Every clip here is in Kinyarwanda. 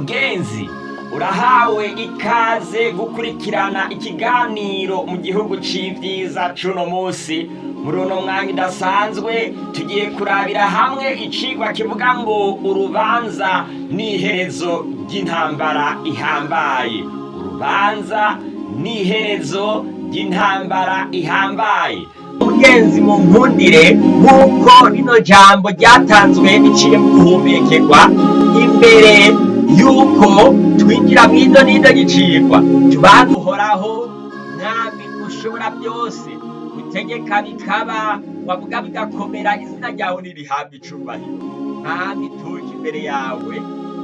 mugenzi. Urahawe ikaze gukurikirana ikiganiro mu gihugu c'ivyiza cuno musi muri uno mwanya udasanzwe tugiye kurabira hamwe icigwa kivuga ngo urubanza n'iherezo ry'intambara ihambaye. Urubanza n'iherezo ry'intambara ihambaye. Mugenzi mu nkundire nk'uko rino jambo ryatanzwe riciye mu guhumekerwa imbere yuko twinjira mu izo n'izo gicirwa tubanza uhoraho mwami ushobora byose utegeka bikaba wavuga bigakomera izina ryawe nirihabwa icubahiro mwami tuje imbere yawe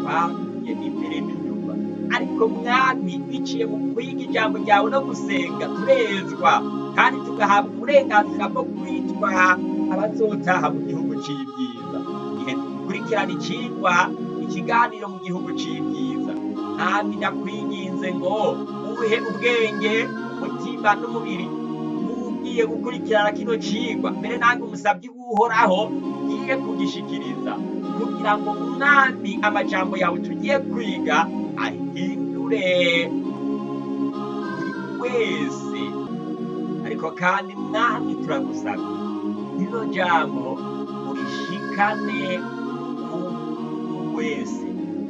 twahuye imbere n'inyuma ariko mwami biciye mu kwiga ijambo ryawe no gusenga turezwa kandi tugahabwa uburenganzira bwo kwitwa abazotaha mu gihugu c'ibyiza. Igihe dukurikirana icigwa ikiganiro mu gihugu c'ibyiza. Kandi ndakwinginze ngo uhe ubwenge umutima n'umubiri? Ugiye gukurikirana kino cigwa mbere nange umusabyi w'uhoraho ngiye kugishikiriza. Kugira ngo mwami amajambo yawe tugiye kwiga ahindure. Buri wese. Ariko kandi mwami turagusabye. Rino jambo urishikane wese.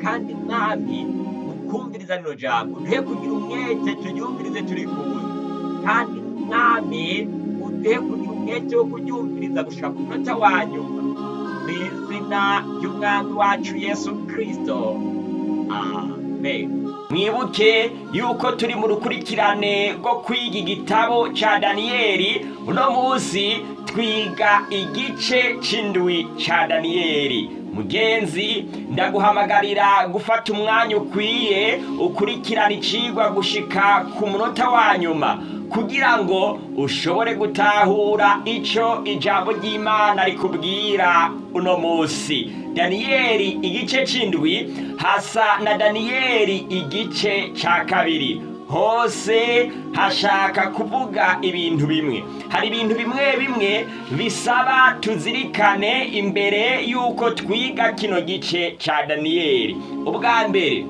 Kandi mwami mukumviriza rino jambo ntuhe kugira umwete turyumvirize turi kumwe. Kandi mwami uduhe kugira umwete wo kuryumviriza gushika ku munota wa nyuma. Mu izina ry'umwami wacu yesu kristo. Amen. Mwibuke yuko turi mu rukurikirane rwo kwiga igitabo ca daniyeli uno munsi twiga igice c'indwi ca daniyeli mugenzi ndaguhamagarira gufata umwanya ukwiye ukurikirana icigwa gushika ku munota wa nyuma. Kugira ngo ushobore gutahura ico ijambo ry'imana rikubwira uno munsi. Daniyeli igice c'indwi hasa na daniyeli igice ca kabiri. Hose hashaka kuvuga ibintu bimwe. Hari ibintu bimwe bimwe bisaba tuzirikane imbere y'uko twiga kino gice ca daniyeli ubwa mbere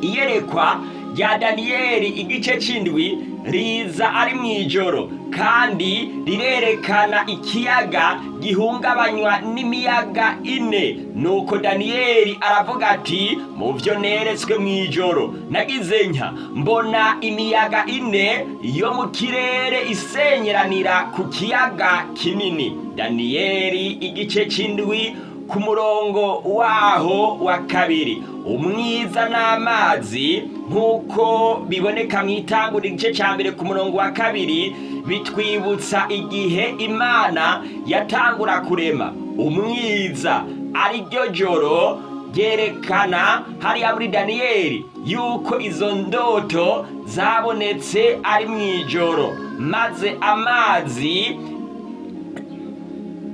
iyerekwa rya daniyeli igice c'indwi riza ari mu ijoro kandi rirerekana ikiyaga gihungabanywa n'imiyaga ine. Nuko daniyeli aravuga ati mu byo neretswe mu ijoro nagize nka mbona imiyaga ine yo mu kirere isenyeranira ku kiyaga kinini. Daniyeli igice c'indwi ku murongo waho wa kabiri. Umwiza n'amazi nk'uko biboneka mu itangura igice cya mbere ku murongo wa kabiri bitwibutsa igihe imana yatangura kurema. Umwiza ari ryo joro ryerekana hariya muri daniyeli yuko izo ndoto zabonetse ari mu ijoro. Maze amazi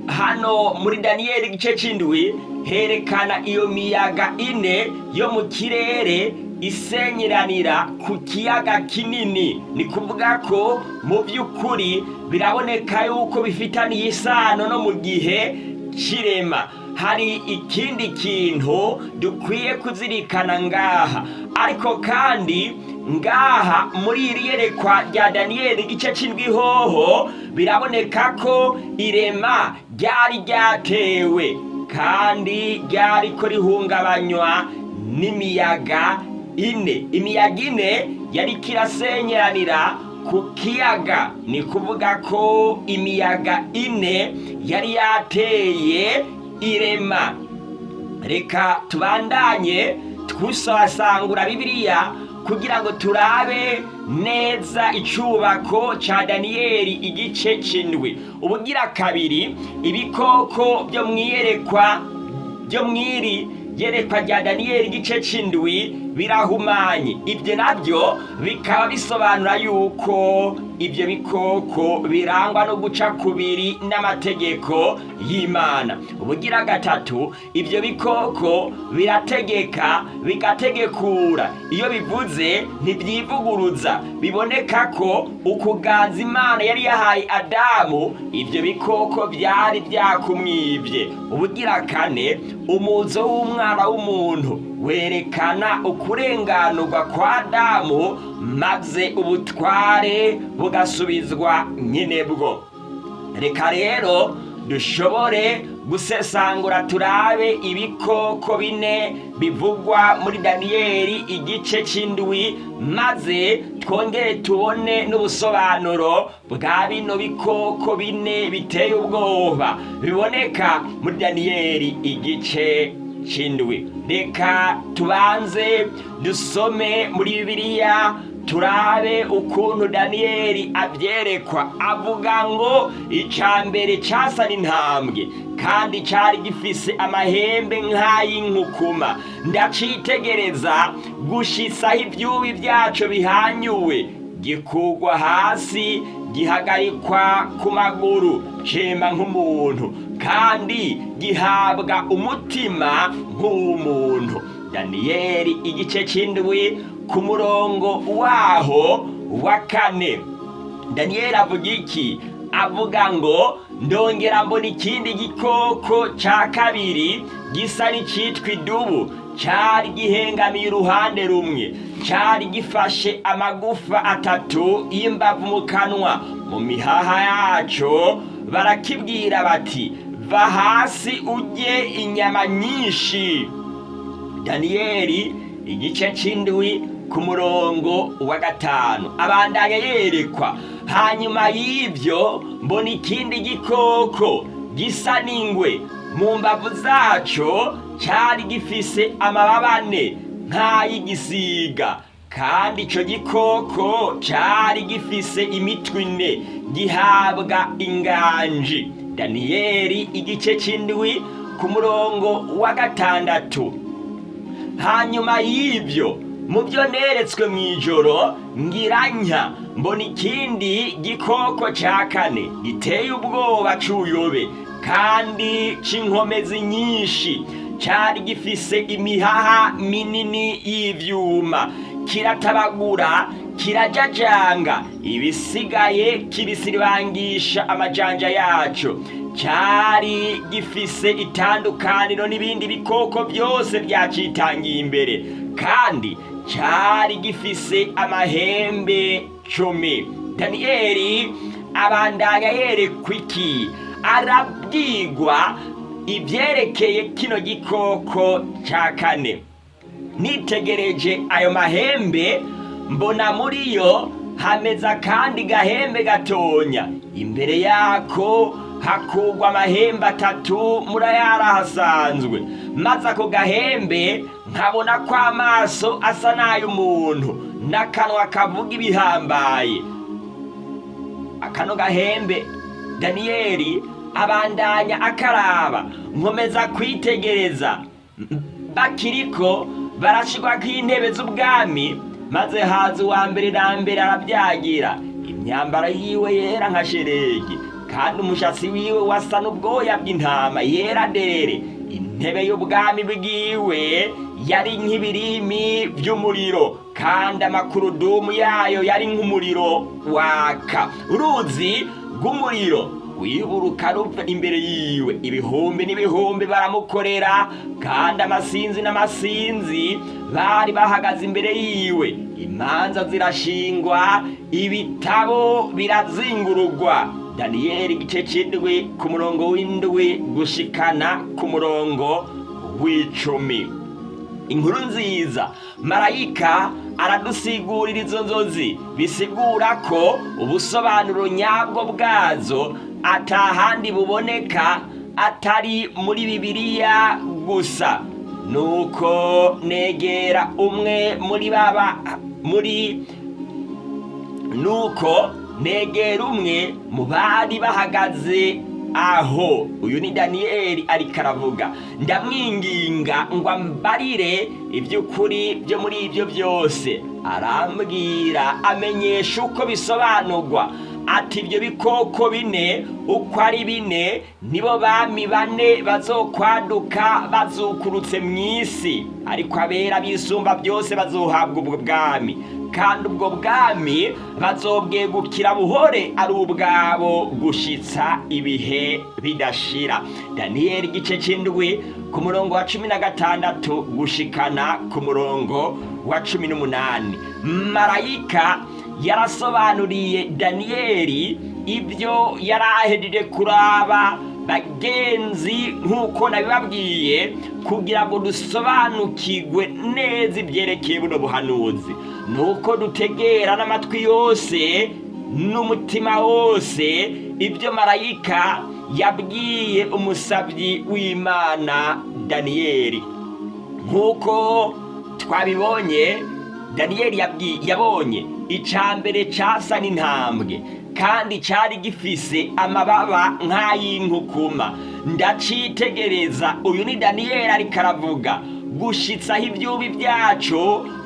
hano muri daniyeli igice c'indwi herekana iyo miyaga ine yo mu kirere isenyeranira ku kiyaga kinini. Ni kuvuga ko mu by'ukuri biraboneka yuko bifitaniye isano no mu gihe c'irema hari ikindi kintu dukwiye kuzirikana ngaha. Ariko kandi ngaha muri iri yerekwa rya daniyeli igice c'indwi hoho biraboneka ko irema ryari ryatewe. Kandi ryariko rihungabanywa n'imiyaga ine. Imiyaga ine yariko irasenyeranira ku kiyaga. Ni kuvuga ko imiyaga ine yari yateye irema. Reka tubandanye twusasangura bibiliya kugira ngo turabe neza icubako ca daniyeli igice c'indwi ubugira kabiri ibikoko byo mwiyerekwa byo mwiri yerekwa rya daniyeli igice c'indwi birahumanye. Ibyo na byo bikaba bisobanura yuko ibyo bikoko birangwa no guca kubiri n'amategeko y'imana. Ubugira gatatu ibyo bikoko birategeka bigategekura. Iyo bivuze ntibyivuguruza biboneka ko ukuganza imana yari yahaye adamu ibyo bikoko byari byakumwibye. Ubugira kane umuzo w'umwana w'umuntu. Werekana ukurenganurwa kwa adamu maze ubutware bugasubizwa nyinebwo reka rero dushobore gusesangura turabe ibikoko bine bivugwa muri daniyeli igice cy'indwi maze twongere tubone n'ubusobanuro bwa bino bikoko bine biteye ubwoba. Biboneka muri daniyeli igice cy'indwi reka tubanze dusome muri bibiliya turabe ukuntu daniyeli abyerekwa. Avuga ngo icya mbere cyasa n'intambwe kandi cyari gifise amahembe nk'ay'inkukuma. Ndacitegereza gushisaho ibyubi byacu bihanyuwe. Gikugwa hasi gihagarikwa ku maguru. Cema nk'umuntu. Kandi gihabwa umutima nk'uw'umuntu. Daniyeli igice cy'indwi ku murongo waho wa kane. Daniyeli avuga iki? Avuga ngo ndongera mbona ikindi gikoko cya kabiri gisa n'icyitwa idubu. Cyari gihengamiye uruhande rumwe. Cyari gifashe amagufa atatu y'imbavu mu kanwa. Mu mihaha yacyo barakibwira bati va hasi ujye inyama nyinshi. Daniyeli igice cy'indwi ku murongo wa gatanu. Abandanya yerekwa. Hanyuma y'ibyo mbona ikindi gikoko gisa n'ingwe. Mu mbavu zacyo cyari gifise amababa ane nk'ay'igisiga kandi icyo gikoko cyari gifise imitwe ine gihabwa inganji. Daniyeli igice cy'indwi ku murongo wa gatandatu. Hanyuma y'ibyo mu byo neretswe mu ijoro ngiranya mbona ikindi gikoko cya kane giteye ubwoba cy'uyobe kandi cy'inkomezi nyinshi cyari gifise imihaha minini y'ibyuma kiratabagura kirajajanga. Ibisigaye kibisiribangisha amajanja yacyo cyari gifise itandukaniro n'ibindi bikoko byose byacitangiye imbere. Kandi cyari gifise amahembe cumi. Daniyeli abandanya yerekwa iki? Arabwigwa ibyerekeye kino gikoko cya kane. Nitegereje ayo mahembe mbona muri yo hameze akandi gahembe gatonya. Imbere yako hakugwa amahembe atatu muri ayari ahasanzwe. Maze ako gahembe nkabona ko amaso asa n'ay'umuntu n'akanwa kavuga ibihambaye. Akano gahembe daniyeli abandanya akaraba nkomeza kwitegereza. Bakiriko barashyirwa intebe z'ubwami maze haza uwa mbere na mbere arabyagira. Imyambaro yiwe yera nka sheregi kandi umushatsi wiwe wasa n'ubwoya bw'intama yera dere. Intebe y'ubwami bwiwe yari nk'ibirimi by'umuriro kandi amakurudumu yayo yari nk'umuriro waka. Uruzi rw'umuriro wiburuka ruva imbere yiwe. Ibihumbi n'ibihumbi baramukorera kandi amasinzi n'amasinzi bari bahagaze imbere yiwe. Imanza zirashingwa ibitabo birazingurugwa. Daniyeli igice cy'indwi ku murongo w'indwi gushikana ku murongo w'icumi. Inkuru nziza marayika aradusigurira izo nzozi bisigura ko ubusobanuro nyabwo bwazo atahandi buboneka atari muri bibiliya gusa. Nuko negera umwe muri baba muri nuko negera umwe mu bari bahagaze aho. Uyu ni daniyeli ariko aravuga ndamwinginga ngo ambarire iby'ukuri byo muri ibyo byose. Arambwira amenyesha uko bisobanurwa. Ati ibyo bikoko bine uko ari bine nibo bami bane bazokwaduka bazukurutse mu isi. Ariko abera bisumba byose bazohabwa ubwo bwami. Kandi ubwo bwami bazobwegukira buhore ari ubwabo gushitsa ibihe bidashira. Daniyeli igice c'indwi ku murongo wa cumi na gatandatu gushikana ku murongo wa cumi n'umunani. Marayika yarasobanuriye daniyeli ibyo yari ahejeje kuraba bagenzi nk'uko nabibabwiye kugira ngo dusobanukirwe neza ibyerekeye buno buhanuzi. Nuko dutegera n'amatwi yose n'umutima wose ibyo marayika yabwiye umusabyi w'imana daniyeli nk'uko twabibonye daniyeli yabonye icya mbere cyasa n'intambwe kandi cyari gifise amababa nk'ay'inkukuma. Ndacitegereza uyu ni daniyeli ariko aravuga gushitsaho ibyubi byacu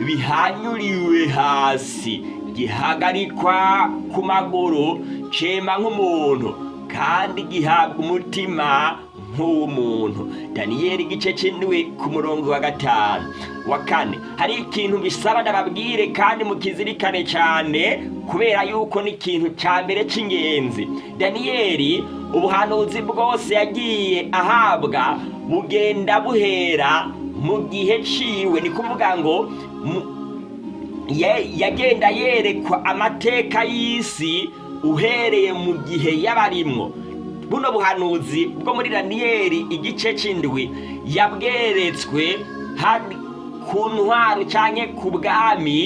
bihanyuriwe hasi. Gihagarikwa ku maguru cema nk'umuntu kandi gihabwa umutima nk'uw'umuntu. Daniyeli igice cy'indwi ku murongo wa gatanu. Wa kane hari ikintu bisaba ndababwire kandi mukizirikane cyane kubera yuko ni ikintu cya mbere cy'ingenzi daniyeli ubuhanuzi bwose yagiye ahabwa bugenda buhera mu gihe ciwe. Ni kuvuga ngo yagenda yerekwa amateka y'isi uhereye mu gihe y'abarimwo. Buno buhanuzi bwo muri daniyeli igice cy'indwi yabweretswe ku ntwaro cyangwa ku bwami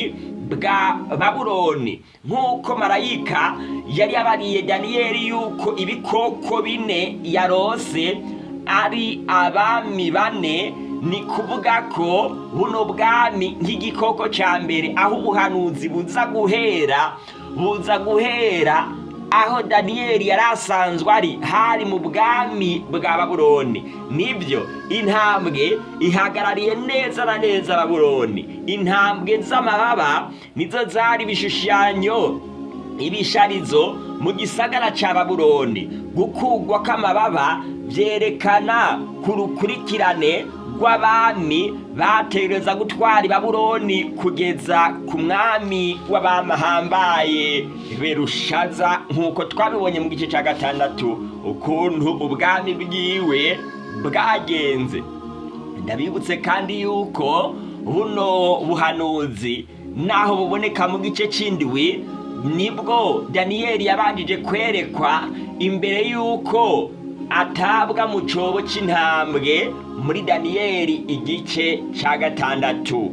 bwa baburoni nk'uko marayika yari yabariye daniyeli yuko ibikoko bine yarose ari abami bane ni kuvuga ko buno bwami nk'igikoko cya mbere aho ubuhanuzi buza guhera buza guhera aho daniyeli yari asanzwe ari hari mu bwami bwa baburoni ni byo intambwe ihagarariye neza na neza baburoni intambwe z'amababa nizo zari ibishushanyo ibisharizo mu gisagara cya baburoni gukugwa kw'amababa byerekana ku rukurikirane rw'abami bategereza gutwara i baburoni kugeza ku mwami w'abamahambaye berushaza nk'uko twabibonye mu gice cya gatandatu ukuntu ubwami bwiwe bwagenze. Ndabibutse kandi yuko buno buhanuzi naho buboneka mu gice cy'indwi ni bwo daniyeli yabanjije kwerekwa imbere y'uko atabwa mu cyobo cy'intambwe muri daniyeli igice cya gatandatu.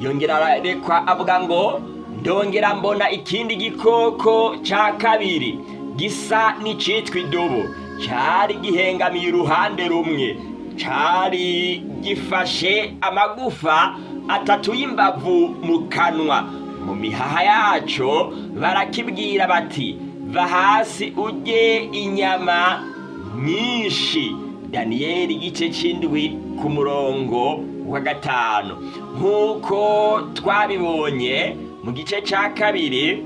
Yongera arekwa avuga ngo ndongera mbona ikindi gikoko cya kabiri gisa n'icyitwa idubu cyari gihengamiye uruhande rumwe. Cyari gifashe amagufa atatu y'imbavu mu kanwa. Mu mihaha yacyo barakibwira bati va hasi ujye inyama nyinshi. Daniyeli igice cy'indwi ku murongo wa gatanu. Nk'uko twabibonye mu gice cya kabiri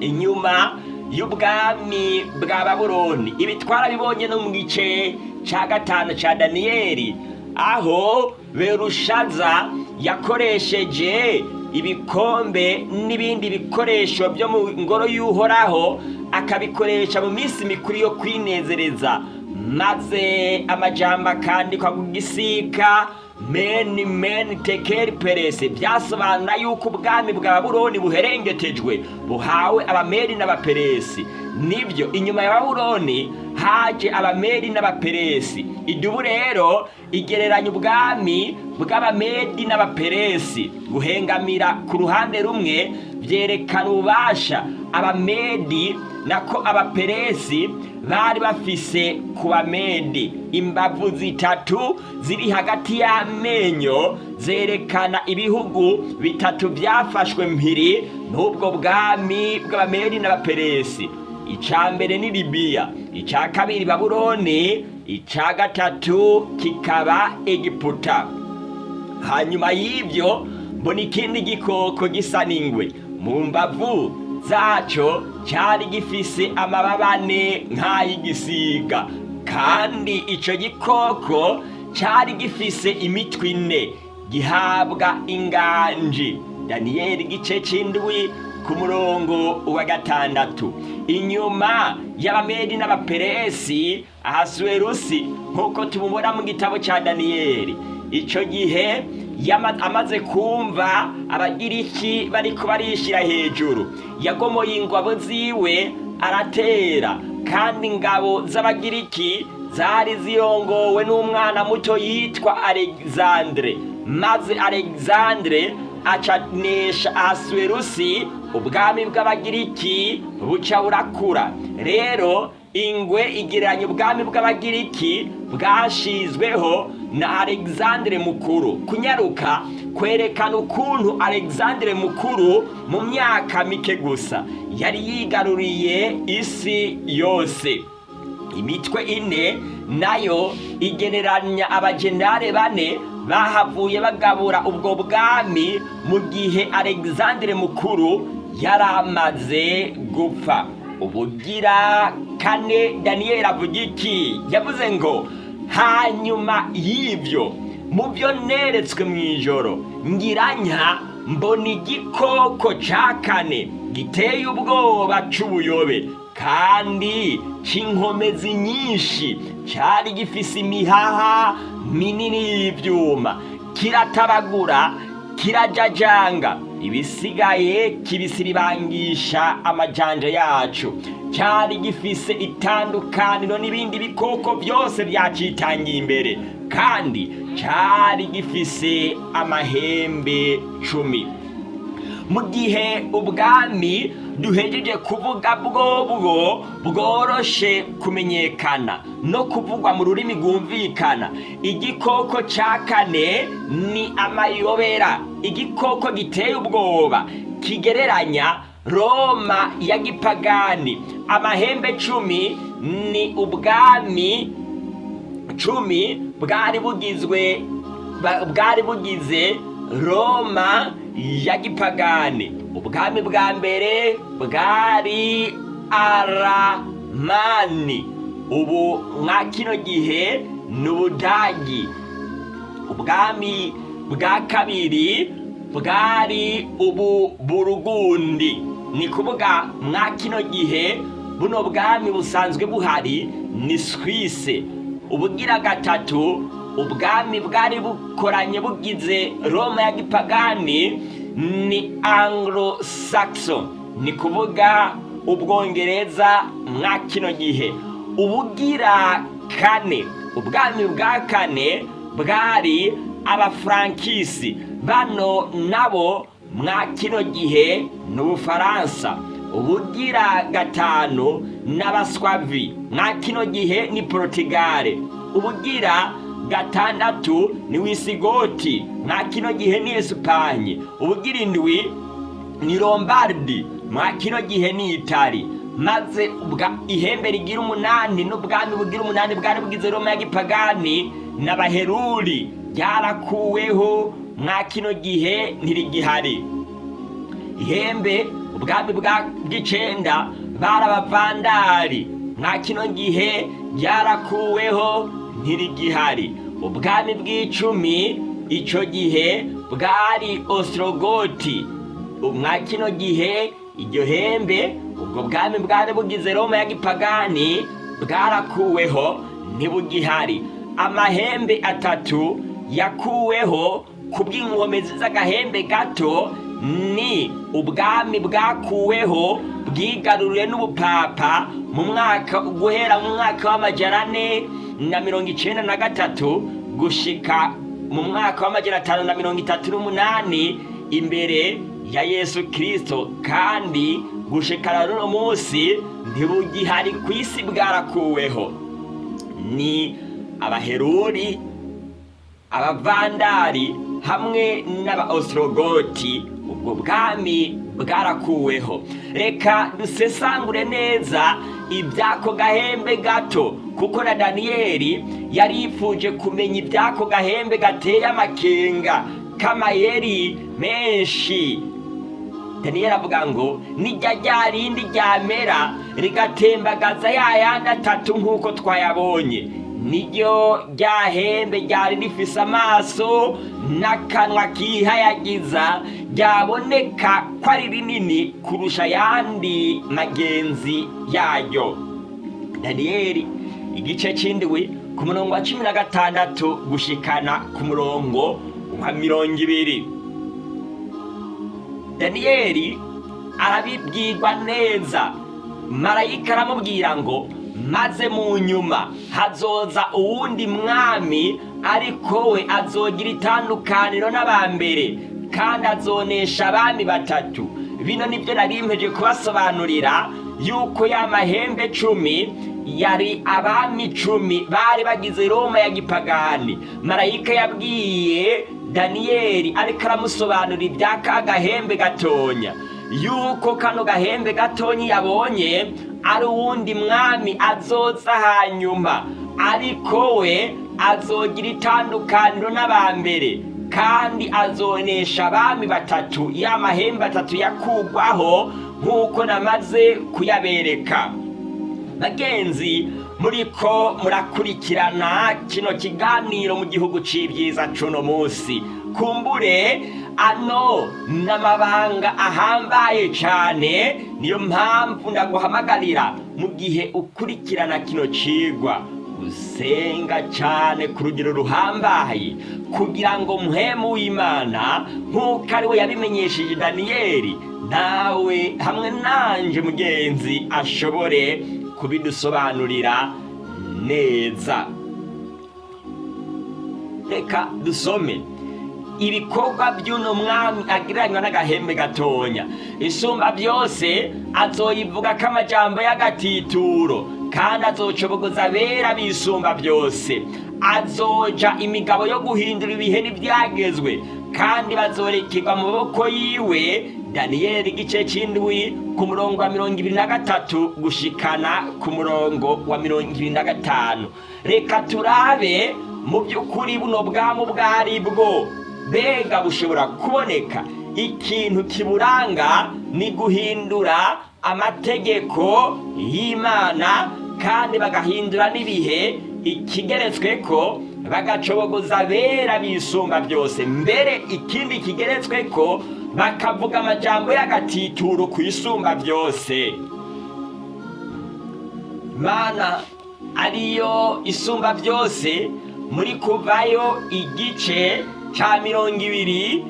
inyuma y'ubwami bwa baburoni. Ibi twarabibonye no mu gice cya gatanu cya daniyeli aho berushaza yakoresheje ibikombe n'ibindi bikoresho byo mu ngoro y'uhoraho akabikoresha mu minsi mikuru yo kwinezereza. Maze amajambo akandikwa ku gisika meni meni tekeri perese. Byasobanura yuko ubwami bwa buroni buherengetejwe buhawe abameri n'abaperesi. Nibyo inyuma ya baburoni haje abameri n'abaperesi. Idubu rero igereranya ubwami bw'abamedi n'abaperesi. Guhengamira ku ruhande rumwe byerekana ububasha abamedi nako abaperesi bari bafise ku bamedi imbavu zitatu ziri hagati y'amenyo zerekana ibihugu bitatu byafashwe mpiri n'ubwo bwami bw'abamedi n'abaperesi icya mbere ni libiya icya kabiri baburoni icya gatatu kikaba egiputa. Hanyuma y'ibyo mbona ikindi gikoko gisa n'ingwe. Mu mbavu zacyo cyari gifise amababa ane nk'ay'igisiga. Kandi icyo gikoko cyari gifise imitwe ine. Gihabwa inganji daniyeli igice c'indwi ku murongo wa gatandatu. Inyuma y'abamedi n'abaperesi ahasuwerusi nk'uko tububona mu gitabo ca daniyeli ico gihe amaze kumva abagiriki bariko barishira hejuru. Yagomoye ingabo ziwe aratera. Kandi ingabo z'abagiriki zari zirongowe n'umwana muto yitwa alexandre. Maze alexandre acanesha ahasuwerusi ubwami bw'abagiriki buca burakura. Rero ingwe igereranya ubwami bw'abagiriki bwashizweho na alexandre mukuru. Kunyaruka kwerekana ukuntu alexandre mukuru mu myaka mike gusa yari yigaruriye isi yose. Imitwe ine na yo igereranya abajenare bane bahavuye bagabura ubwo bwami mu gihe alexandre mukuru yari amaze gupfa. Ubugira kane daniyeli avuga iki yavuze ngo hanyuma y'ibyo mu byo neretswe mu ijoro ngiranya mbona igikoko ca kane giteye ubwoba c'ubuyobe kandi c'inkomezi nyinshi cari gifise imihaha minini y'ivyuma. Kiratabagura kirajajanga. Ibisigaye kibisiribangisha amajanja yacu. Cyari gifise itandukaniro n'ibindi bikoko byose byacitangiye imbere. Kandi cyari gifise amahembe cumi. Mu gihe ubwami duhejeje kuvuga bwobwo bworoshe kumenyekana no kuvugwa mu rurimi rwumvikana. Igikoko cya kane ni amayobera. Igikoko giteye ubwoba kigereranya roma ya gipagani. Amahembe cumi ni ubwami cumi bwari bugizwe bwari bugize roma ya gipagani. Ubwami bwa mbere bwari aramani ubu mwa kino gihe ni ubudagi ubwami bwa kabiri bwari ubu burugundi. Ni kuvuga mwa kino gihe buno bwami busanzwe buhari ni swise ubugira gatatu ubwami bwari bukoranye bugize roma ya gipagani ni anglo saxon ni kuvuga ubwongereza mwa kino gihe. Ubugira kane ubwami bwa kane bwari abafrankisi. Bano nabo mwa kino gihe ni ubufaransa. Ubugira gatanu n'abaswavi. Mwa kino gihe ni portugal. Ubugira gatandatu ni wisigoti. Mwa kino gihe ni esipanye ubugira ni lombardi. Mwa kino gihe ni itali maze ihembe rigira umunani n'ubwami bugira umunani bwari bugize roma ya gipagani n'abaheruri byarakuweho mwa kino gihe ntirigihari. Ihembe ubwami bwa bw'icenda bari abavandari mwa kino gihe byarakuweho ntirigihari. Ubwami bw'icumi ico gihe bwari ostrogoti. Mwa kino gihe iryo hembe ubwo bwami bwari bugize roma ya gipagani bwarakuweho ntibugihari. Amahembe atatu yakuweho ku bw'inkomezi z'agahembe gato ni ubwami bwakuweho bwigaruriwe n'ubupapa mu mwaka guhera mu mwaka w'amajana ane na mirongo icenda na gatatu gushika mu mwaka w'amajana atanu na mirongo itatu n'umunani imbere ya yesu kirisito kandi gushikana n'uno munsi ntibugihari ku isi bwarakuweho. Ni abaheruri abavandari hamwe n'abaostrogoti ubwo bwami bwarakuweho. Reka dusesangure neza iby'ako gahembe gato kuko na daniyeli yari kumenya iby'ako gahembe gateye amakenga k'amayeri menshi. Daniyeli avuga ngo nijya rya rindi ryamera rigatembagaza ya yandi atatu nk'uko twayabonye. Niryo ryahembe ryari rifise amaso n'akanwa kihayagiza ryaboneka ko ari rinini kurusha ayandi magenzi yaryo. Daniyeli igice c'indwi ku murongo wa cumi na gatandatu gushikana ku murongo wa mirongo ibiri. Daniyeli arabibwirwa neza. Marayika aramubwira ngo maze mu nyuma. Hazoza uwundi mwami ariko we azogira itandukaniro n'abambere kandi azonesha abami batatu. Bino ni byo nari kubasobanurira yuko ya mahembe cumi yari abami cumi bari bagize roma ya gipagani. Marayika yabwiye daniyeli ariko aramusobanurira iby'aka gahembe gatonya. Yuko kano gahembe gatonya yabonye ari uwundi mwami azoza hanyuma. Ariko we azogira itandukaniro n'abambere kandi azonesha abami batatu ya mahembe atatu yakugwaho nk'uko namaze kuyabereka. Bagenzi muriko murakurikirana kino kiganiro mu gihugu c'ibyiza cuno munsi. Kumbure ano? N'amabanga ahambaye cane niyo mpamvu ndaguhamagarira mu gihe ukurikirana kino cigwa usenga cane ku rugero ruhambaye. Kugira ngo muhemu w'imana nk'uko ari we yabimenyesheje daniyeli nawe hamwe nanje mugenzi ashobore kubidusobanurira neza. Reka dusome. Ibikorwa by'uno mwami agereranywa n'agahembe gatonya. Isumba byose azoyivuga ko amajambo y'agatituro kandi azocobogoza abera bisumba byose. Azoja imigabo yo guhindura ibihe n'ibyagezwe kandi bazorekerwa mu maboko yiwe. Daniyeli igice c'indwi ku murongo wa mirongo ibiri na gatatu gushikana ku murongo wa mirongo ibiri na gatanu. Reka turabe mu by'ukuri buno bwamu bwari bwo. Mbega bushobora kuboneka. Ikintu kiburanga ni guhindura amategeko y'imana kandi bagahindura n'ibihe ikigeretswe ko bagacobogoza abera bisumba byose. Mbere ikindi kigeretswe ko bakavuga amajambo y'agatituro ku isumba byose. Imana ariyo isumba byose muri kuvayo igice ca mirongo ibiri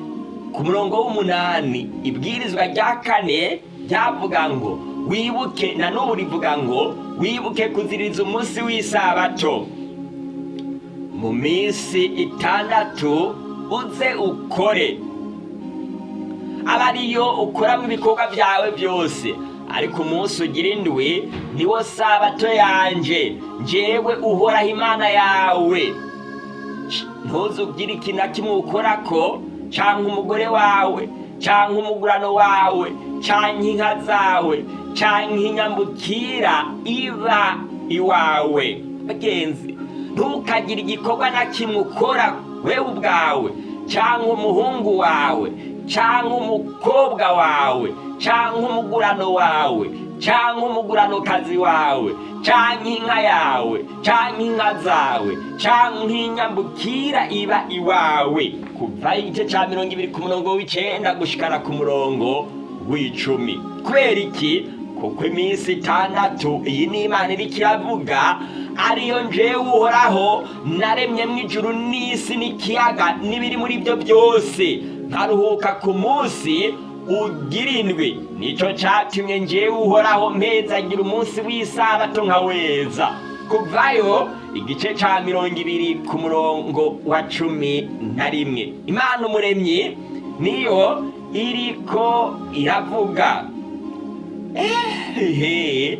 ku murongo w'umunani. Ibwirizwa rya kane ryavuga ngo wibuke na n'ubu rivuga ngo wibuke kuziriza umunsi w'isabato. Mu minsi itandatu uze ukore. Aba ariyo ukoramo ibikorwa byawe byose. Ariko umunsi ugira indwi niwo sabato yanje. Njyewe uhoraho imana yawe. Ntuzugire ikintu na kimwe ukorako cyangwa umugore wawe cyangwa umugurano wawe cyangwa inka zawe cyangwa inyambukira iba iwawe. Bagenzi ntukagire igikorwa na kimwe ukora wewe ubwawe cyangwa umuhungu wawe cyangwa umukobwa wawe cyangwa umugurano wawe. Cyangwa umuguranokazi wawe cyangwa inka yawe cyangwa inka zawe cyangwa inyambukira iba iwawe. Kuva igice cya mirongo ibiri ku murongo w'icyenda gushikana ku murongo w'icumi. Kubera iki? Kuko iminsi itandatu iyi ni imana iriko iravuga ariyo njewe uhoraho naremyemo ijuru n'isi n'ikiyaga n'ibiri muri byo byose. Nkaruhuka ku munsi ugira indwi ni cyo cyatumye njewe uhoraho mpezagira umunsi w'isabato nkaweza. Kuvayo igice cya mirongo ibiri ku murongo wa cumi na rimwe. Imana umuremyi niyo iriko iravuga. Ehehe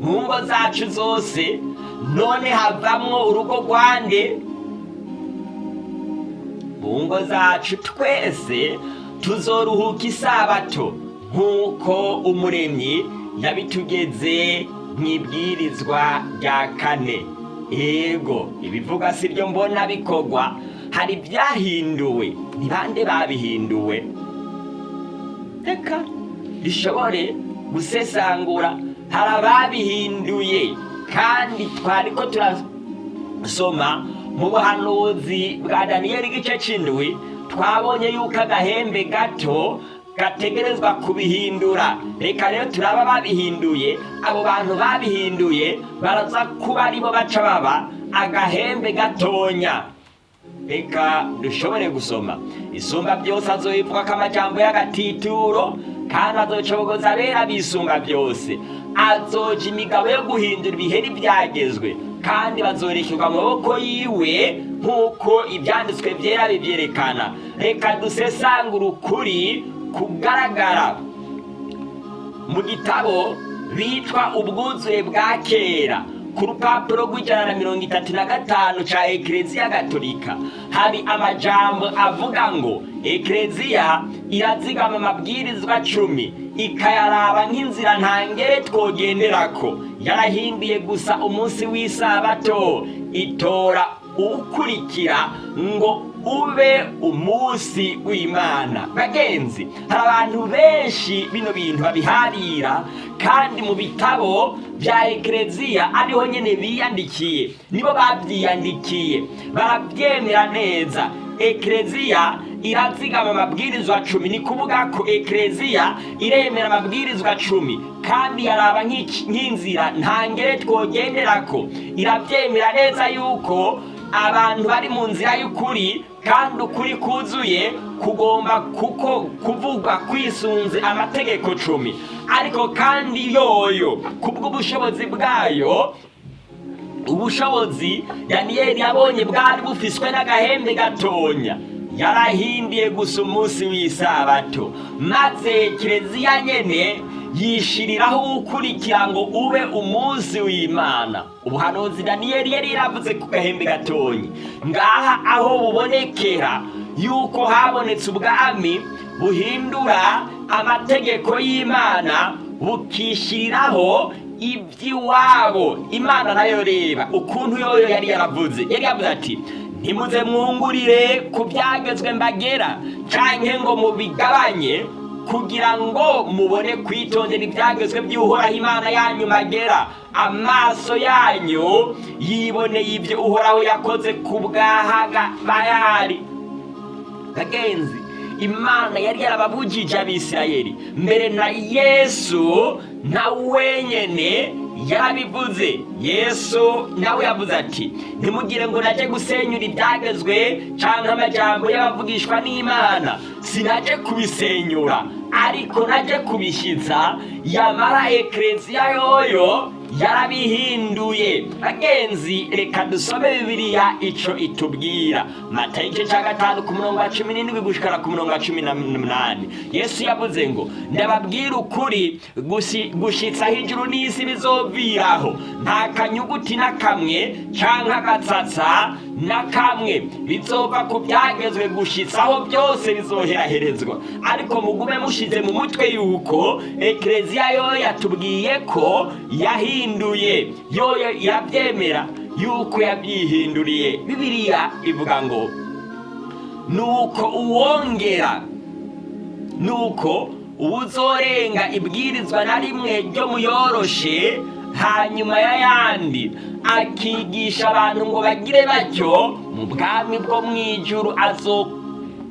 mu ngo zacu zose none havamwo urugo rwande mu ngo zacu twese tuzoruhuka isabato. Nk'uko umuremyi yabitugeze mu ibwirizwa rya kane. Yego ibivuga si byo mbona bikorwa hari ibyahinduwe ni bande babihinduwe? Reka bishobore gusesangura. Hari ababihinduye kandi twari ko soma mu buhanuzi bwa daniyeli igice c'indwi twabonye yuko agahembe gato gategerezwa kubihindura. Reka rero turaba babihinduye. Abo bantu babihinduye baraza kuba ari bo baca baba. Agahembe gatonya. Reka dushobore gusoma. Isumba byose azoyivuga ko amajambo y'agatituro kandi azocobogoza abera bisunga byose. Azoja imigabo yo guhindura ibiheri byagezwe. Kandi bazorekerwa mu yiwe nk'uko ibyanditswe byera bibyerekana. Reka dusesangure ukuri kugaragara mu gitabo bitwa ubwuzuye bwa kera. Ku rupapuro rw'ijana na mirongo itatu na gatanu ca ekereziya gatolika. Hari amajambo avuga ngo ekereziya irazigama amabwirizwa cumi ikayaraba nk'inzira ntangere twogenderako. Yarahinduye gusa umunsi w'isabato itora ukurikira ngo ube umunsi w'imana. Bagenzi hari abantu benshi bino bintu babiharira kandi mu bitabo bya ekereziya ariho nyine biyandikiye. Nibo babyiyandikiye. Barabyemera neza. Ekereziya irazigama amabwirizwa cumi ni kuvuga ko ekereziya iremera amabwirizwa cumi kandi yaraba nk'inzira ntangere twogenderako. Irabyemera neza yuko abantu bari mu nzira y'ukuri kandi ukuri kuzuye kugomba kuko kuvugwa kwisunze amategeko cumi. Ariko kandi yoyo kubw'ubushobozi bwayo ubushobozi daniyeli yabonye bwari bufiswe n'agahembe gatonya. Yarahindiye gusa umunsi w'isabato. Maze kireziya nyene yishiriraho ukurikira ngo ube umunsi w'imana. Ubuhanuzi daniyeli yari yaravuze ku gahembe gatonyi. Ngaha aho bubonekera yuko habonetse ubwami buhindura amategeko y'imana bukishiriraho iby'iwabo. Imana na yo reba ukuntu yoyo yari yaravuze. Yari yavuze ati ntimuze mwungurire ku byagezwe mbagera canke ngo mubigabanye kugira ngo mubone kwitondera ibyagezwe by'uhoraho imana yanyu magera amaso yanyu yiboneye ibyo uhoraho yakoze ku bwahaga bayari bagenzi imana yari yarababujije abisirayeli. Mbere na yesu na wenyene yarabivuze. Yesu nawe yavuze ati ntimugire ngo naje gusenyura ibyagezwe cyangwa amajambo y'abavugishwa n'imana. Sinaje kubisenyura. Ariko naje kubishyitsa yamara ekereziya yoyo yarabihinduye bagenzi reka dusome bibiliya ico itubwira. Matayo igice cya gatanu ku murongo wa cumi n'indwi gushikara ku murongo wa cumi n'umunani yesu yavuze ngo ndababwira ukuri aho ijuru n'isi bizoviraho. Nta kanyuguti na kamwe canke agatsatsa na kamwe bizova ku byagezwe gushitsaho byose bizoheraherezwa. Ariko mugume mushize mu mutwe yuko ekereziya yoyo yatubwiye ko yahinduye. Yoyo irabyemera yuko yabyihinduriye. Bibiliya ivuga ngo nuko uwongera nuko uwuzorenga ibwirizwa na rimwe ryo muyoroshe hanyuma y'ayandi akigisha abantu ngo bagire batyo mu bwami bwo mu ijuru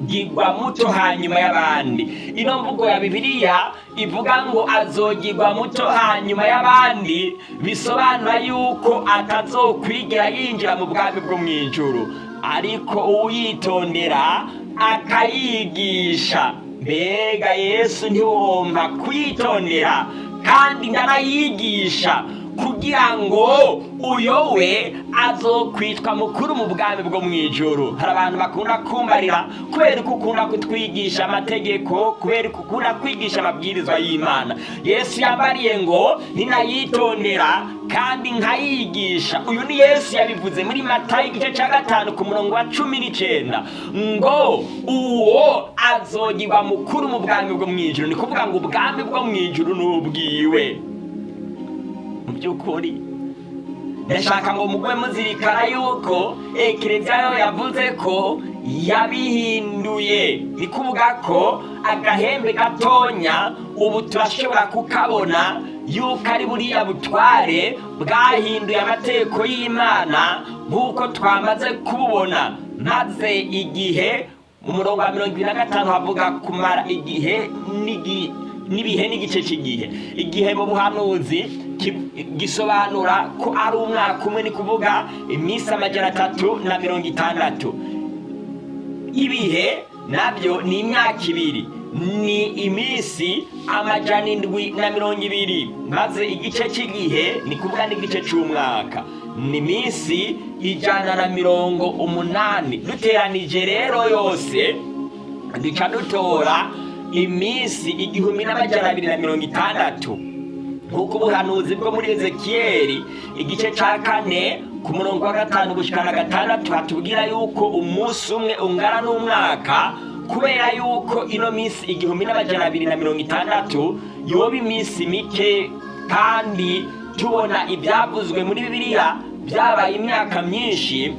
azogirwa muto hanyuma y'abandi. Ino mvugo ya bibiliya ivuga ngo azogirwa muto hanyuma y'abandi bisobanura yuko atazokwigera yinjira mu bwami bwo mu ijuru. Ariko uwitondera akayigisha. Mbega yesu ntiwomba kwitondera kandi ndanayigisha. Kugira ngo uyowe azokwitwa mukuru mu bwami bwo mu ijoro hari abantu bakunda kumbarira kubera ko ukunda kutwigisha amategeko kubera ko ukunda kwigisha amabwirizwa y'imana. Yesu yambariye ngo ninayitondera kandi nkayigisha. Uyu ni yesu yabivuze muri matayo igice cya gatanu ku murongo wa cumi n'icyenda ngo uwo azogirwa mukuru mu bwami bwo mu ijoro ni kuvuga ngo ubwami bwo mu ijoro ni ubwiwe. By'ukuri. Ndashaka ngo mugwe muzirikana yuko ekereziya yo yavuze ko yabihinduye. Ni kuvuga ko agahembe gatonya ubu turashobora kukabona yuko ari buriya butware bwahinduye amategeko y'imana nk'uko twamaze kububona. Maze igihe mu murongo wa mirongo ibiri na gatanu havuga kumara igihe n'ibihe n'igice cy'igihe. Igihe mu buhanuzi gisobanura ko ari umwaka umwe ni kuvuga iminsi amajana atatu na mirongo itandatu. Ibihe na byo ni imyaka ibiri. Ni iminsi amajana indwi na mirongo ibiri. Maze igice cy'igihe ni kuvuga n'igice cy'umwaka. Ni iminsi ijana na mirongo umunani. Duteranije rero yose duca dutora iminsi igihumbi n'amajana abiri na mirongo itandatu. Nk'uko ubuhanuzi bwo muri ezekiyeli igice cya kane ku murongo wa gatanu gushyikana gatandatu hatubwira yuko umunsi umwe ungana n'umwaka kubera yuko ino minsi igihumbi n'amajana abiri na mirongo itandatu yoba iminsi mike kandi tubona ibyavuzwe muri bibiliya byabaye imyaka myinshi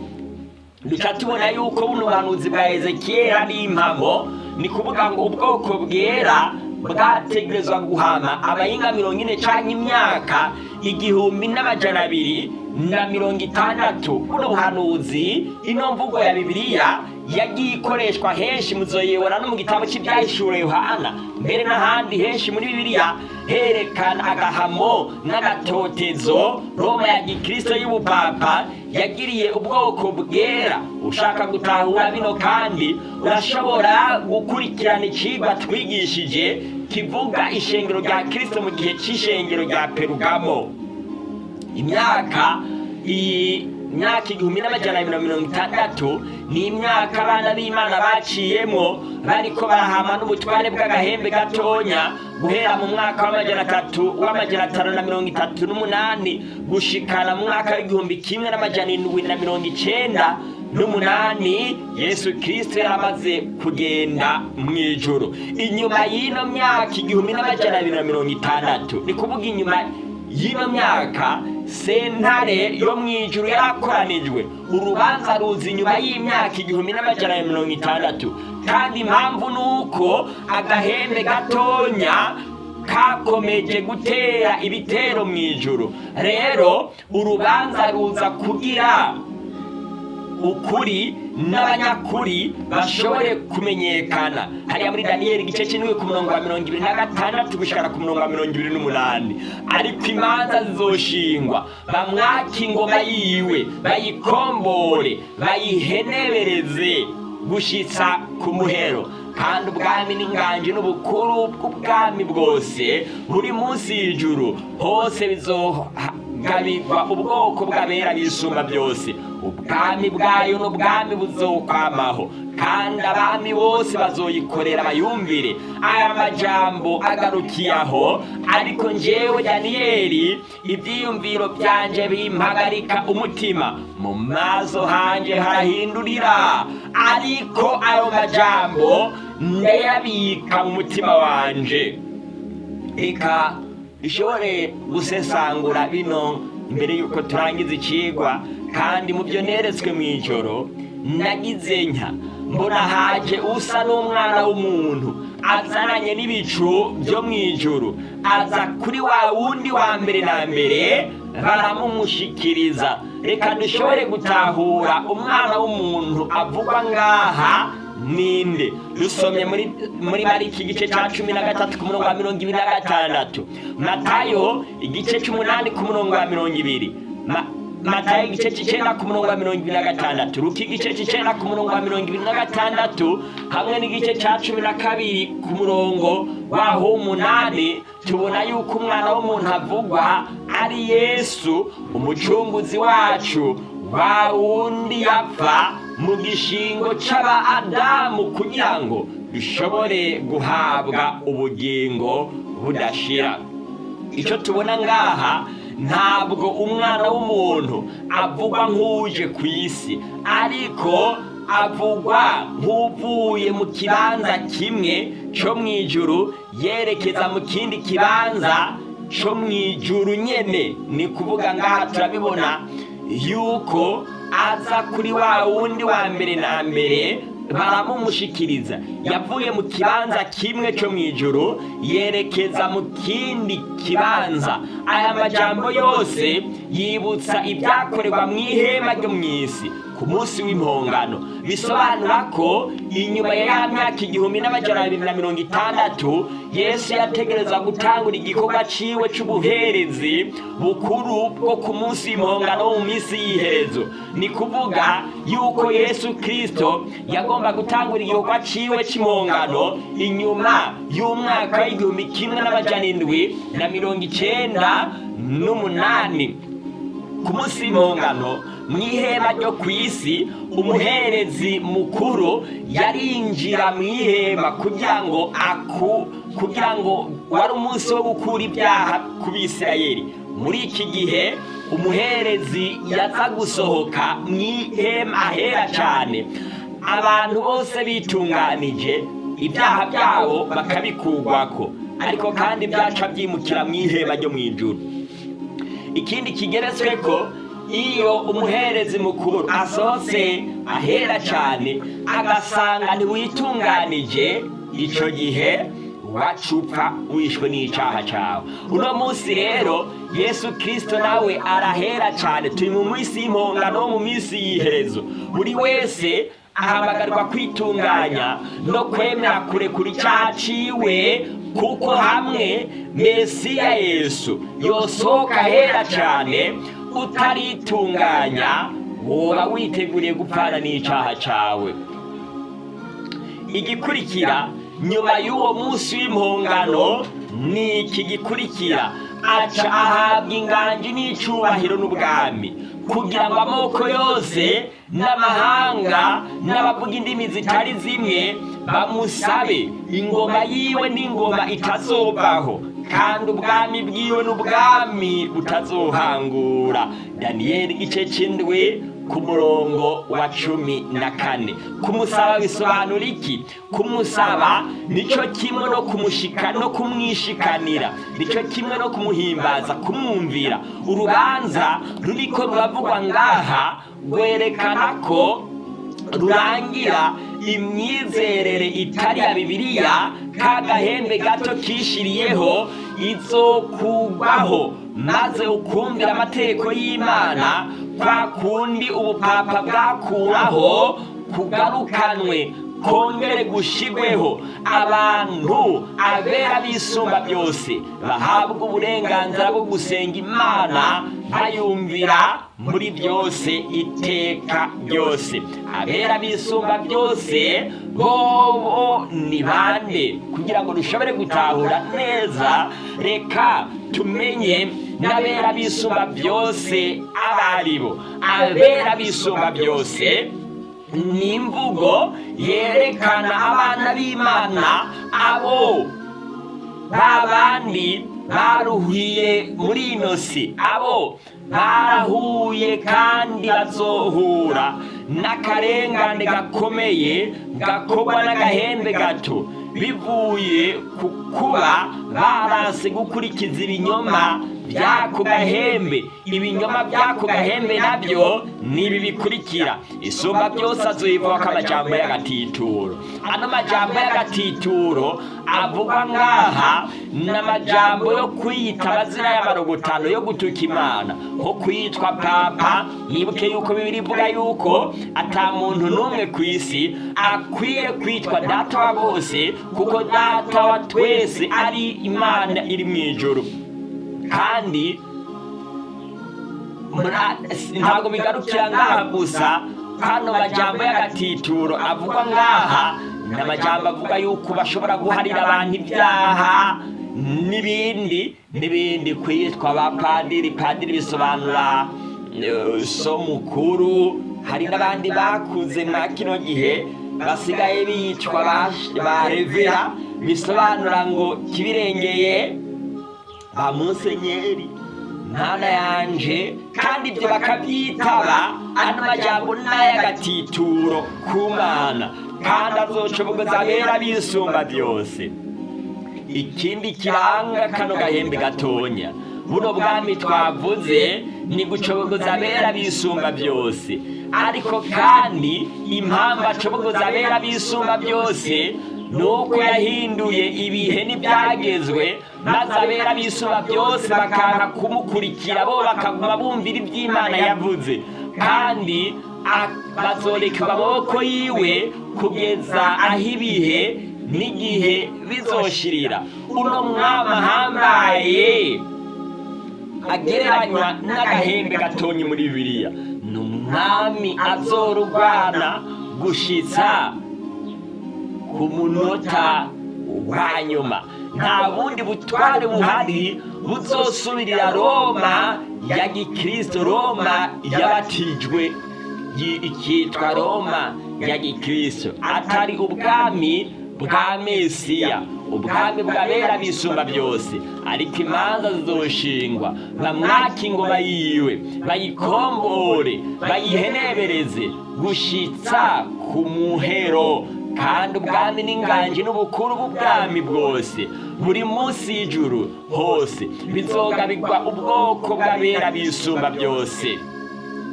duca tubona yuko buno buhanuzi bwa ezekiyeli ari impamo ni kuvuga ngo ubwoko bwera bwategerezwa guhama abayinga mirongo ine cyangwa imyaka igihumbi n'amajana abiri na mirongo itandatu. Buno buhanuzi ino mvugo ya bibiliya yagiye ikoreshwa henshi muzoyibona no mu gitabo cy'ibyahishuwe yohana. Mbere n'ahandi henshi muri bibiliya herekana agahamo n'agatotezo roma ya gikristo y'ubupapa yagiriye ubwoko bwera. Ushaka gutahura bino kandi urashobora gukurikirana icigwa twigishije kivuga ishengero rya kristo mu gihe c'ishengero rya perugamo. Imyaka iyi myaka igihumbi n'amajana abiri na mirongo itandatu ni imyaka abana b'imana baciyemo bariko barahama n'ubutware bw'agahembe gatonya guhera mu mwaka w'amajana atatu w'amajana atanu na mirongo itatu n'umunani gushikana mu mwaka w'igihumbi kimwe n'amajana indwi na mirongo icenda n'umunani yesu kirisito yaramaze kugenda mu ijoro inyuma y'ino myaka igihumbi n'amajana abiri na mirongo itandatu ni kuvuga inyuma y'ino myaka sentare yo mu ijuru yarakoranijwe urubanza ruza inyuma y'imyaka igihumbi n'amajana ya mirongo itandatu. Kandi impamvu ni uko agahembe gatonya kakomeje gutera ibitero mu ijuru rero urubanza ruza kugira ukuri n'abanyakuri bashobore kumenyekana. Hariya muri daniyeli igice cy'indwi ku murongo wa mirongo ibiri na gatandatu gushikana ku murongo wa mirongo ibiri n'umunani. Ariko imanza zizoshingwa. Bamwake ingoma yiwe bayikombore bayihenebereze gushitsa ku muhero. Kandi ubwami n'inganji n'ubukuru bw'ubwami bwose buri munsi y'ijuru hose bizohagabirwa ubwoko bw'abera bisumba byose. Ubwami bwayo n'ubwami buzokwamaho. Kandi abami bose bazoyikorera bayumvire. Aya majambo agarukiye aho ariko njyewe daniyeli ibyiyumviro byanje bimpagarika umutima. Mu maso hanje harahindurira. Ariko ayo majambo ndayabika mu mutima wanje. Reka ishobore gusesangura bino mbere y'uko turangiza ikigwa kandi mu byo neretswe mu ijoro nagize nka. Mbona haje usa n'umwana w'umuntu azananye n'ibicu byo mu ijoro. Aza kuri wa wundi wa mbere na mbere baramumushikiriza reka dushobore gutahura umwana w'umuntu avugwa ngaha ninde? Dusomye muri mariki igice cya cumi na gatatu ku murongo wa mirongo ibiri na gatandatu. Matayo igice cy'umunani ku murongo wa mirongo ibiri. Ma- matayo igice cy'icyenda ku murongo wa mirongo ibiri na gatandatu. Ruka igice cy'icyenda ku murongo wa mirongo ibiri na gatandatu. Hamwe n'igice cya cumi na kabiri ku murongo waho w'umunani. Tubona yuko umwana w'umuntu avugwa ari yesu umucunguzi wacu. Wa wundi yapfa mu gishingo cy'aba adamu kugira ngo dushobore guhabwa ubugingo budashira. Icyo tubona ngaha ntabwo umwana w'umuntu avugwa nk'uje ku isi ariko avugwa nk'uvuye mu kibanza kimwe cyo mu ijuru yerekeza mu kindi kibanza cyo mu ijuru nyene. Ni kuvuga ngaha turabibona yuko aza kuri wa wundi wa mbere na mbere baramumushikiriza yavuye mu kibanza kimwe cyo mu ijuru yerekeza mu kindi kibanza. Aya majambo yose yibutsa ibyakorerwa mu ihema ryo mu isi. Ku munsi w'impongano bisobanura ko inyuma ya ya myaka igihumbi n'amajana abiri na mirongo itandatu yesu yategereza gutangura igikorwa ciwe c'ubuherezi bukuru bwo ku munsi w'impongano mu minsi y'iherezo. Ni kuvuga yuko yesu kristo yagomba gutangura igikorwa ciwe c'impongano inyuma y'umwaka w'igihumbi kimwe n'amajana indwi na mirongo icenda n'umunani. Ku munsi w'impongano mu ihema ryo ku isi umuherezi mukuru yarinjira mu ihema kugira ngo aku kugira ngo wari umunsi wo gukura ibyaha ku bisirayeli. Muri iki gihe umuherezi yaza gusohoka mu ihema ahera cyane abantu bose bitunganije ibyaha byabo bakabikurwako ariko kandi byaca byimukira mu ihema ryo mu ijuru. Ikindi kigeretswe ko iyo umuherezi mukuru asohotse ahera cyane agasanga ntiwitunganije. Icyo gihe wacupfa wishwe n'icyaha cyawe. Uno munsi rero yesu kirisito nawe arahera cyane. Turi mu minsi y'impongano mu minsi y'iherezo. Buri wese ahamagarwa kwitunganya no kwemera kurekura icyaha ciwe kuko hamwe mesiya yesu yosohoka ahera cyane utaritunganya woba witeguriye gupfana n'icyaha cyawe. Igikurikira nyuma y'uwo munsi w'impongano ni iki gikurikira? Aca ahabwa inganji n'icyubahiro n'ubwami kugira ngo amoko yose n'amahanga n'abavuga indimi zitari zimwe bamusabe ingoma yiwe n'ingoma itazovaho kandi ubwami bwiwe n'ubwami butazohangura daniyeli igice cy'indwi ku murongo wa cumi na kane. Kumusaba bisobanura iki? Kumusaba ni cyo kimwe no kumushika no kumwishikanira. Nicyo kimwe no kumuhimbaza kumwumvira. Urubanza ruriko ruravugwa ngaha rwerekana ko rurangira imyizerere itari ya bibiliya ka gahembe gato kishiriyeho izokugwaho maze ukumvira amategeko y'imana kwa kundi ubupapa bwakuraho kugarukanwe. Kongere gushigweho abantu abera bisumba byose bahabwa uburenganzira bwo gusenga imana bayumvira muri byose iteka ryose. Abera bisumba byose bobo ni bande? Kugira ngo dushobore gutahura neza reka tumenye n'abera bisumba byose abaribo abera bisumba byose ni imvugo yerekana abana b'imana abo ba bandi baruhiye muri ino si. Abo barahuye kandi bazohura n'akarengane gakomeye gakorwa n'agahembe gato. Bivuye ku kuba baranse gukurikiza ibinyoma by'ako gahembe. ibinyoma by'ako gahembe na byo ni ibi bikurikira isumba byose azuyivaho amajambo y'agatituro ano majambo y'agatituro avugwa ngaha ni amajambo yo kwiyita amazina y'amarogotano yo gutuka imana. Nko kwitwa papa yibuke yuko bibiri ivuga yuko ata muntu n'umwe ku isi akwiye kwitwa data wa bose kuko data wa twese ari imana iri mu ijoro kandi ntabwo bigarukira ngaha gusa hano majambo y'agatituro avugwa ngaha ni amajambo avuga yuko bashobora guharira abantu ibyaha n'ibindi n'ibindi kwitwa abapadiri padiri. Bisobanura so mukuru hari n'abandi bakuze mwa kino gihe basigaye bicwa ba revera bisobanura ngo kibirengeye ba musenyeri ntana yanje kandi ibyo bakabyitaba ano majyambo n'ay'agatituro ku mana kandi azocobogoza abera bisumba byose. Ikindi kiranga kano gahembe gatonya. Buno bwami twavuze ni gucobogoza abera bisumba byose. Ariko kandi impamvu acobogoza abera bisumba byose nuko yahinduye ibihe n'ibyagezwe maze abera bisumba byose bakanka kumukurikira bo bakaguma bumvira iby'imana yavuze. Kandi bazorekerwa amaboko yiwe kugeza aho ibihe n'igihe bizoshirira. Uno mwami ahambaye agereranywa n'agahembe gatonye muri bibiliya. Ni umwami azorugwana gushitsa ku munota wa nyuma nta bundi butware buhari buzosubirira roma ya gikristo roma yabatijwe. Ikitwa roma ya gikristo. Atari ubwami bwa mesiya ubwami bwabera bisumba byose. Ariko imanza zizoshingwa bamwaka ingoma yiwe bayikombore bayihenebereze gushitsa ku muhero. Kandi ubwami n'inganji n'ubukuru bw'ubwami bwose. Buri munsi y'ijuru hose. Bizogabirwa ubwoko bw'abera bisumba byose.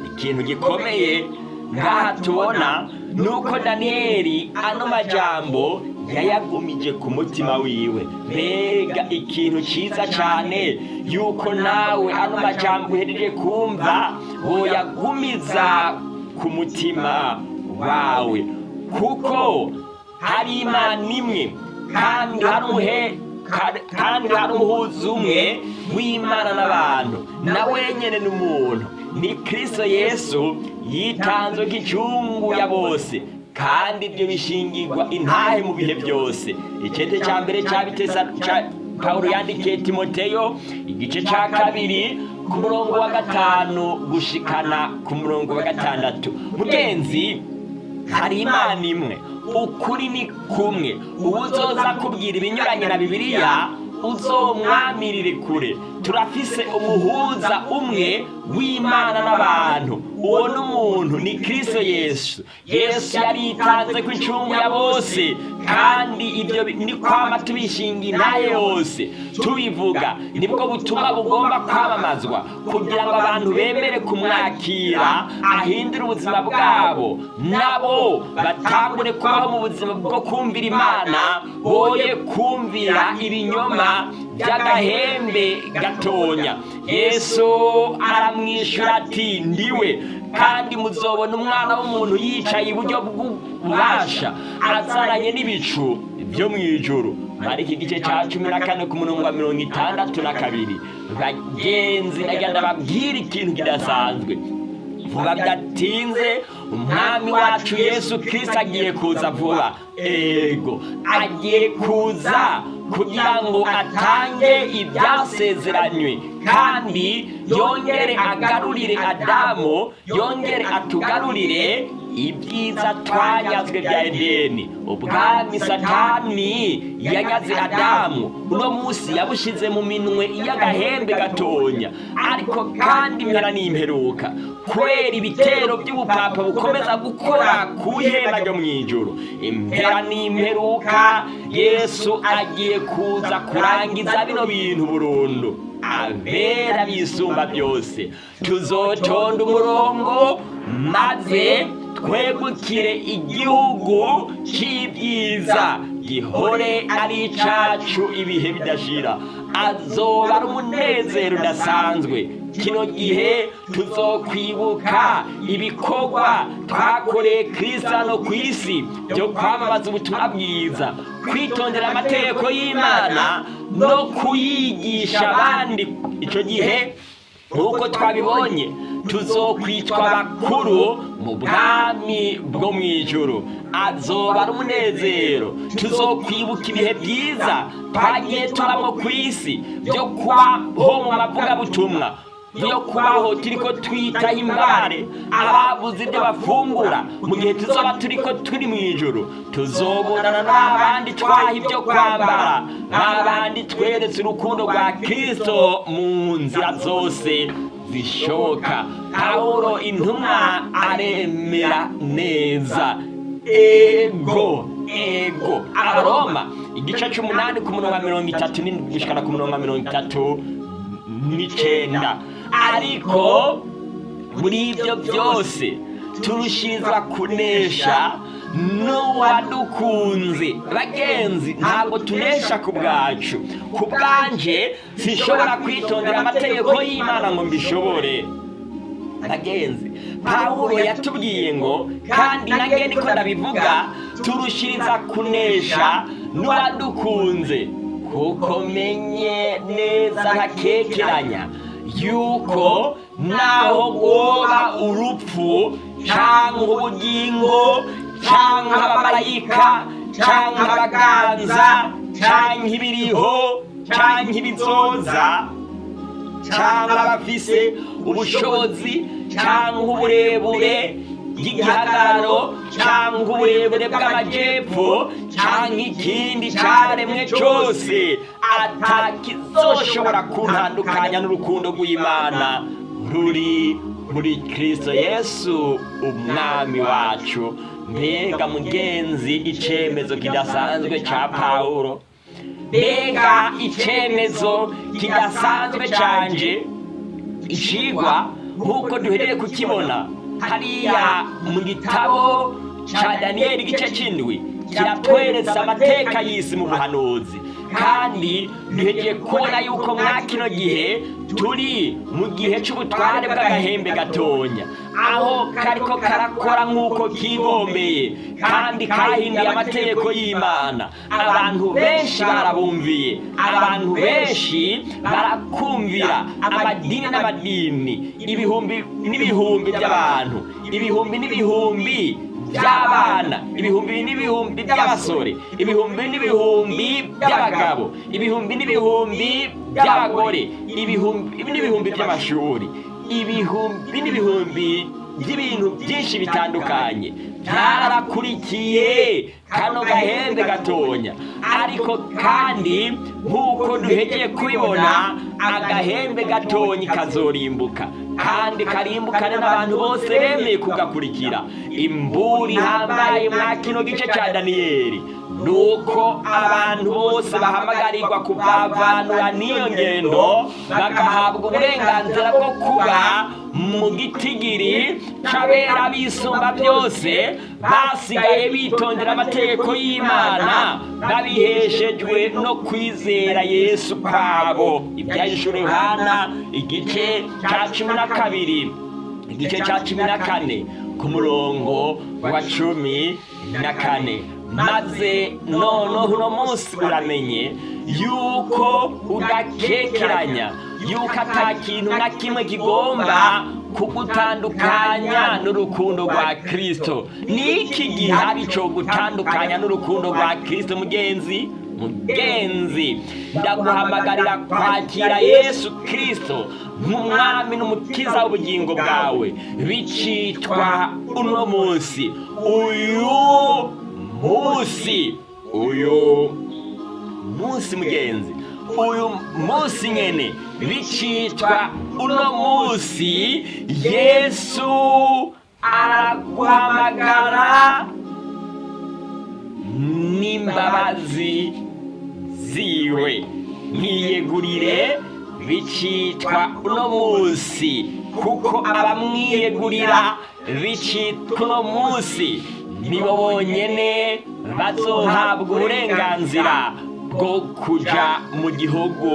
Ikintu gikomeye ngaha tubona ni uko daniyeli ano majambo yayagumije ku mutima wiwe. Mbega ikintu cyiza cyane yuko nawe ano majambo uhereje kumva woyagumiza ku mutima wawe. Kuko hari imana imwe kandi hari umuhe kandi hari umuhuza umwe w'imana n'abantu. Na wenyine n'umuntu. Ni kirisito yesu yitanze nk'icyungu ya bose. Kandi ibyo bishingirwa intahe mu bihe byose. Icyete cya mbere cya bitesa pawulo yandikiye timoteyo igice cya kabiri ku murongo wa gatanu gushikana ku murongo wa gatandatu. Mugenzi hari imana imwe ukuri ni kumwe. Ubu uzoza kubwira ibinyuranye na bibiliya uzomwamirire kure. Turafise umuhuza umwe w'imana n'abantu. Uwo ni umuntu ni kirisito yesu. Yesu yaritanze ku incungu ya bose. Kandi ibyo ni kwama tubishinga intaye yose. Tubivuga. Nibwo butumwa bugomba kwamamazwa kugira ngo abantu bemere kumwakira ahindure ubuzima bwabo. Nabo batangure kubaho mu buzima bwo kumvira imana boye kumvira ibinyoma by'agahembe gatonya. Yesu aramwishyura ati ndiwe kandi muzobona umwana w'umuntu yicaye iburyo bw'ububasha azaranye n'ibicu byo mu ijoro muri iki gice cya cumi na kane ku murongo wa mirongo itandatu na kabiri bagenzi nagenda babwira ikintu kidasanzwe. Vuba bidatinze umwami wacu yesu kirisita agiye kuza vuba. Ego agiye kuza kugira ngo atange ibyasezeranywe. Kandi yongere agarurire adamu yongere atugarurire ibyiza twanyazwe bya edeni. Ubwami satani yanyaze adamu. Uno munsi yabushyize mu minwe y'agahembe gatonya. Ariko kandi impera n'imperuka. Kubera ibitero by'ubupapa bukomeza gukora ku ihema ryo mu ijoro impera n'imperuka yesu agiye kuza kurangiza bino bintu burundu. Abera bisumba byose. Tuzotonda umurongo maze twegukire igihugu cy'ibyiza gihore ari icyacu ibihe bidashira. Azoba ari umunezero udasanzwe. Kino gihe tuzokwibuka ibikorwa twakoreye kirisitano ku isi byo kwamamaza ubutumwa bwiza kwitondera amategeko y'imana no kuyigisha abandi. Icyo gihe nk'uko twabibonye tuzokwitwa bakuru mu bwami bwo mu ijoro azoba ari umunezero. Tuzokwibuka ibihe byiza twagiye tubamo ku isi byo kubaho mu mavugabutumwa. Byo kubaho turi ko twitaho imbare ababuze ibyo bafungura mu gihe tuzoba turi ko turi mu ijoro tuzobonana n'abandi twaha ibyo kwambara n'abandi tweretse urukundo rwa kirisito mu nzira zose zishoboka. Pawulo intumwa aremera neza. Ego ego. Abaroma igice cy'umunani ku murongo wa mirongo itatu n'indwi gushyikana ku murongo wa mirongo itatu n'icyenda ariko muri ibyo byose turushirizwa kunesha n'uwadukunze. Bagenzi ntabwo tunesha ku bwacu. Ku bwanje sinshobora kwitondera amategeko y'imana ngo mbishobore. Bagenzi pawulo yatubwiye ngo kandi nange niko ndabivuga turushiriza kunesha n'uwadukunze. Kuko menye neza ntakekeranya. Yuko naho woba urupfu cyangwa ubugingo cyangwa abamarayika cyangwa abaganza cyangwa ibiriho cyangwa ibizoza cyangwa abafise ubushobozi cyangwa uburebure bw'igihagararo cyangwa uburebure bw'amajyepfo cyangwa ikindi cyaremwe cyose atakizoshobora kuntandukanya n'urukundo rw'imana. Ruri muri kirisito yesu umwami wacu. Mbega mugenzi icyemezo kidasanzwe cya pawulo. Mbega icyemezo kidasanzwe cyanje ikigwa nk'uko duhereye kukibona hariya mu gitabo cya daniyeli igice cy'indwi kiratweretse amateka y'isi mu buhanuzi. Kandi duhegeye kubona yuko mwa kino gihe turi mu gihe cy'ubutware bw'agahembe gatonya. Aho kariko karakora nk'uko kigombeye kandi kahinduye amategeko y'imana. Abantu benshi barabumviye abantu benshi barakumvira amadini n'amadini ibihumbi n'ibihumbi by'abantu ibihumbi n'ibihumbi by'abana. Ibihumbi n'ibihumbi by'abasore. Ibihumbi n'ibihumbi by'abagabo. Ibihumbi n'ibihumbi by'abagore. Ibihumbi n'ibihumbi by'amashuri. Ibihumbi n'ibihumbi by'ibintu byinshi bitandukanye. Byarakurikiye kano gahembe gatonya. Ariko kandi nk'uko duhegeye kubibona agahembe gatonya kazorimbuka. Kandi karimbukane n'abantu bose bemeye kugakurikira. Imburi ihambaye mwa kino gice cya daniyeli. Nuko abantu bose bahamagarirwa kuvavanura n'iyo ngendo bagahabwa uburenganzira bwo kuba mu gitigiri c'abera bisumba byose basigaye bitondera amategeko y'imana babiheshejwe no kwizera yesu kwabo. Ibyahishura yohana igice cya cumi na kabiri igice cya cumi na kane ku murongo wa cumi na kane. Maze noneho uno munsi uramenye yuko udakekeranya yuko ata kintu na kimwe kigomba kugutandukanya n'urukundo rwa kirisito ni iki gihari cyo gutandukanya n'urukundo rwa kirisito mugenzi mugenzi ndaguhamagarira kwakira yesu kirisito nk'umwami n'umukiza w'ubugingo bwawe. Bicitwa uno munsi uyu munsi uyu munsi mugenzi. Uyu munsi nyene. Bicitwa uno munsi yesu araguhamagara n'imbabazi ziwe. Mwiyegurire bicitwa uno munsi. Kuko abamwiyegurira bicitwa uno munsi. Nibo bonyene bazohabwa uburenganzira bwo kuja mu gihugu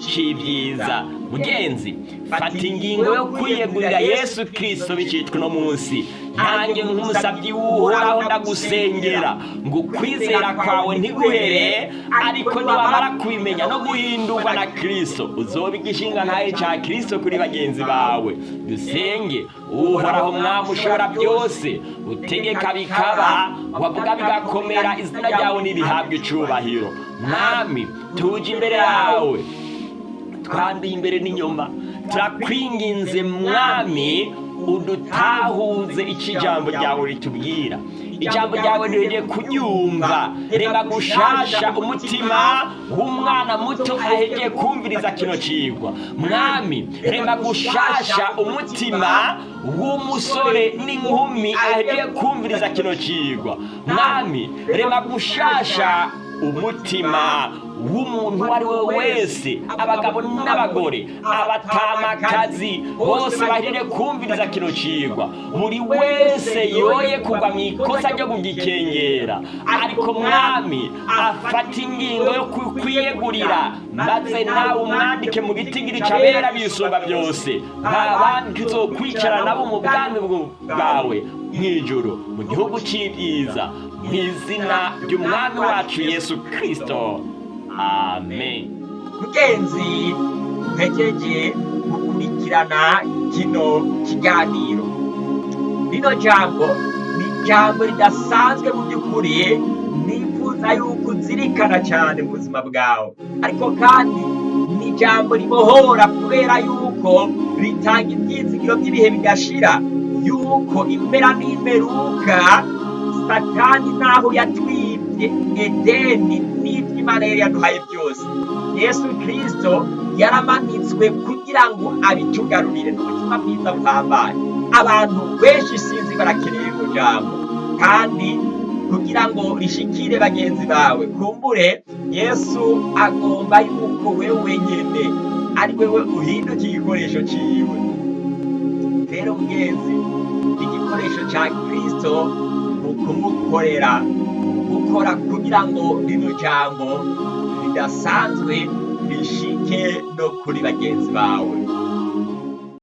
c'ibyiza mugenzi fata ingingo yo kwiyegurira yesu kirisito bicitwa uno munsi. Nanjye nk'umusabyi w'uhoraho ndagusengera ngo ukwizera kwawe ntiguhere ariko nibamara kubimenya no guhindurwa na kirisito uzoba igishinga ntaye cya kirisito kuri bagenzi bawe dusenge uhoraho mwami ushobora byose utegeka bikaba wavuga bigakomera izina ryawe ntirihabwe icubahiro mwami tuje imbere yawe twanduye imbere n'inyuma. Turakwinginze mwami udutahuze icyo ijambo ryawe ritubwira. Ijambo ryawe rigiye kuryumva reba gushasha umutima w'umwana muto ahegeye kumviriza kino cigwa mwami reba gushasha umutima w'umusore n'inkumi ahegeye kumviriza kino cigwa mwami reba gushasha umutima w'umuntu uwo ari we wese abagabo n'abagore abatamakazi bose bahirire kumviriza kino cigwa buri wese yoye kugwa mu ikosa ryo kugikengera ariko mwami afata ingingo yo kwiyegurira maze nawe umwandike mu gitigiri cabera bisumba byose. Babandi tuzokwicara nabo mu bwami bwawe. Mw'ijuru mu gihugu cy'ibyiza mu izina ry'umwami wacu yesu kirisito amen. Mugenzi mpejeje gukurikirana kino kiganiro. Rino jambo ni ijambo ridasanzwe mu by'ukuri. Nifuza yuko uzirikana cyane mu buzima bwawe. Ariko kandi ni ijambo ribohora kubera yuko ritanga ibyizigiro by'ibihe bigashira. Yuko impera n'imperuka satani naho yatwibye edeni n'ibyo yaduhaye byose. Yesu kirisito yaramanitswe kugira ngo abitugarurire n'ubutumwa bwiza buhambaye abantu benshi sinzi barakeneye mu jambo kandi kugira ngo rishikire bagenzi bawe kumbure yesu agomba yuko wewe nyene ari wewe uhinduka igikoresho ciwe. Rero mugenzi igikoresho ca kristo mu kumukorera gukora kugira ngo rino jambo ridasanzwe rishike no kuri bagenzi bawe